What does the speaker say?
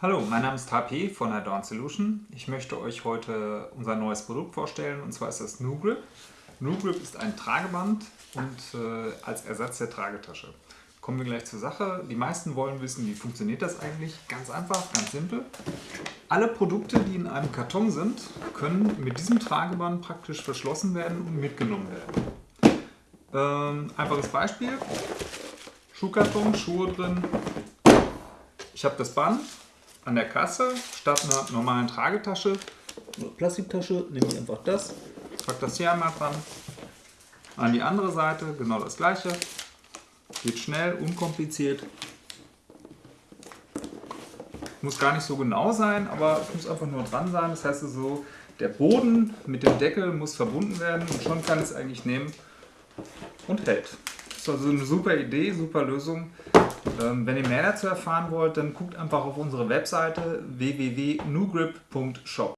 Hallo, mein Name ist HP von Adorn Solution. Ich möchte euch heute unser neues Produkt vorstellen und zwar ist das NuGrip. NuGrip ist ein Trageband und äh, als Ersatz der Tragetasche. Kommen wir gleich zur Sache. Die meisten wollen wissen, wie funktioniert das eigentlich? Ganz einfach, ganz simpel. Alle Produkte, die in einem Karton sind, können mit diesem Trageband praktisch verschlossen werden und mitgenommen werden. Ähm, einfaches Beispiel. Schuhkarton, Schuhe drin. Ich habe das Band, an der Kasse statt einer normalen Tragetasche, Plastiktasche, nehme ich einfach das, packe das hier einmal dran. An die andere Seite genau das gleiche. Geht schnell, unkompliziert. Muss gar nicht so genau sein, aber es muss einfach nur dran sein. Das heißt also, der Boden mit dem Deckel muss verbunden werden und schon kann es eigentlich nehmen und hält. Das ist also eine super Idee, super Lösung. Ähm, wenn ihr mehr dazu erfahren wollt, dann guckt einfach auf unsere Webseite www.nugrip.shop.